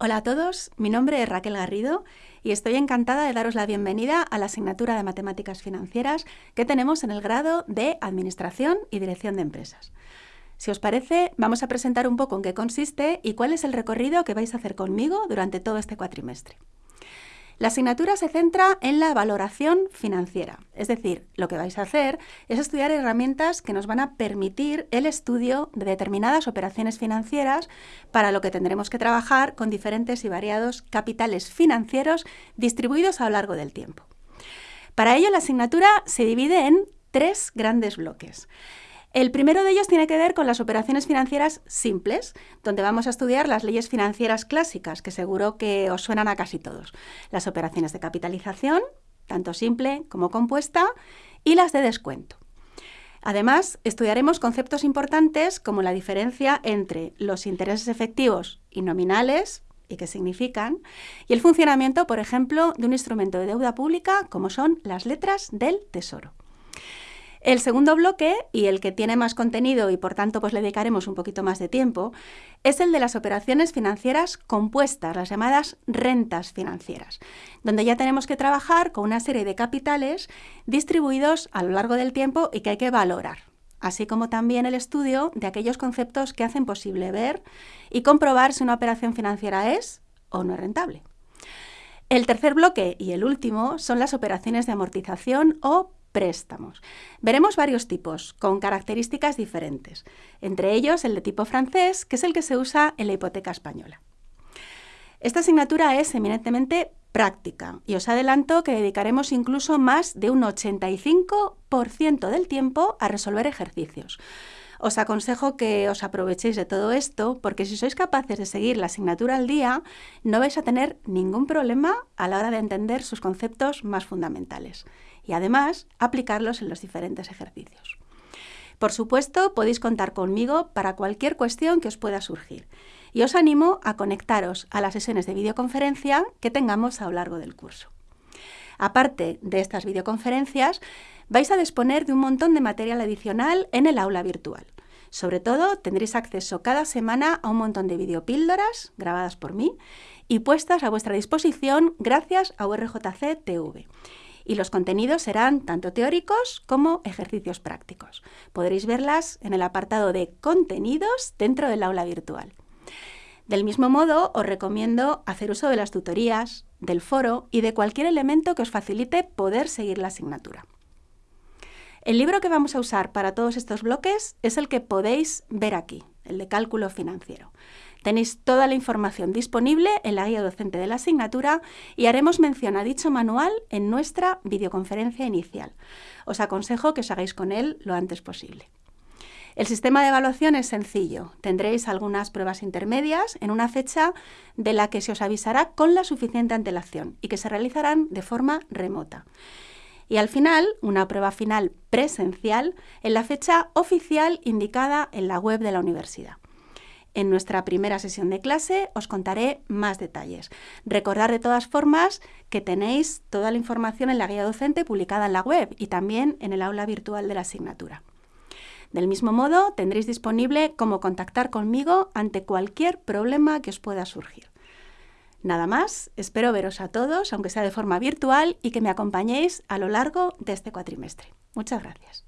Hola a todos, mi nombre es Raquel Garrido y estoy encantada de daros la bienvenida a la asignatura de Matemáticas Financieras que tenemos en el grado de Administración y Dirección de Empresas. Si os parece, vamos a presentar un poco en qué consiste y cuál es el recorrido que vais a hacer conmigo durante todo este cuatrimestre. La asignatura se centra en la valoración financiera, es decir, lo que vais a hacer es estudiar herramientas que nos van a permitir el estudio de determinadas operaciones financieras, para lo que tendremos que trabajar con diferentes y variados capitales financieros distribuidos a lo largo del tiempo. Para ello, la asignatura se divide en tres grandes bloques. El primero de ellos tiene que ver con las operaciones financieras simples, donde vamos a estudiar las leyes financieras clásicas, que seguro que os suenan a casi todos. Las operaciones de capitalización, tanto simple como compuesta, y las de descuento. Además, estudiaremos conceptos importantes como la diferencia entre los intereses efectivos y nominales, y qué significan, y el funcionamiento, por ejemplo, de un instrumento de deuda pública como son las letras del Tesoro. El segundo bloque, y el que tiene más contenido y por tanto pues le dedicaremos un poquito más de tiempo, es el de las operaciones financieras compuestas, las llamadas rentas financieras, donde ya tenemos que trabajar con una serie de capitales distribuidos a lo largo del tiempo y que hay que valorar, así como también el estudio de aquellos conceptos que hacen posible ver y comprobar si una operación financiera es o no es rentable. El tercer bloque y el último son las operaciones de amortización o préstamos. Veremos varios tipos, con características diferentes, entre ellos el de tipo francés, que es el que se usa en la hipoteca española. Esta asignatura es eminentemente práctica y os adelanto que dedicaremos incluso más de un 85% del tiempo a resolver ejercicios. Os aconsejo que os aprovechéis de todo esto porque si sois capaces de seguir la asignatura al día, no vais a tener ningún problema a la hora de entender sus conceptos más fundamentales y además aplicarlos en los diferentes ejercicios. Por supuesto, podéis contar conmigo para cualquier cuestión que os pueda surgir y os animo a conectaros a las sesiones de videoconferencia que tengamos a lo largo del curso. Aparte de estas videoconferencias, vais a disponer de un montón de material adicional en el aula virtual. Sobre todo, tendréis acceso cada semana a un montón de videopíldoras grabadas por mí y puestas a vuestra disposición gracias a URJC TV y los contenidos serán tanto teóricos como ejercicios prácticos. Podréis verlas en el apartado de contenidos dentro del aula virtual. Del mismo modo, os recomiendo hacer uso de las tutorías, del foro y de cualquier elemento que os facilite poder seguir la asignatura. El libro que vamos a usar para todos estos bloques es el que podéis ver aquí, el de cálculo financiero. Tenéis toda la información disponible en la guía docente de la asignatura y haremos mención a dicho manual en nuestra videoconferencia inicial. Os aconsejo que os hagáis con él lo antes posible. El sistema de evaluación es sencillo. Tendréis algunas pruebas intermedias en una fecha de la que se os avisará con la suficiente antelación y que se realizarán de forma remota. Y al final, una prueba final presencial en la fecha oficial indicada en la web de la universidad. En nuestra primera sesión de clase os contaré más detalles. Recordad de todas formas que tenéis toda la información en la guía docente publicada en la web y también en el aula virtual de la asignatura. Del mismo modo, tendréis disponible cómo contactar conmigo ante cualquier problema que os pueda surgir. Nada más, espero veros a todos, aunque sea de forma virtual, y que me acompañéis a lo largo de este cuatrimestre. Muchas gracias.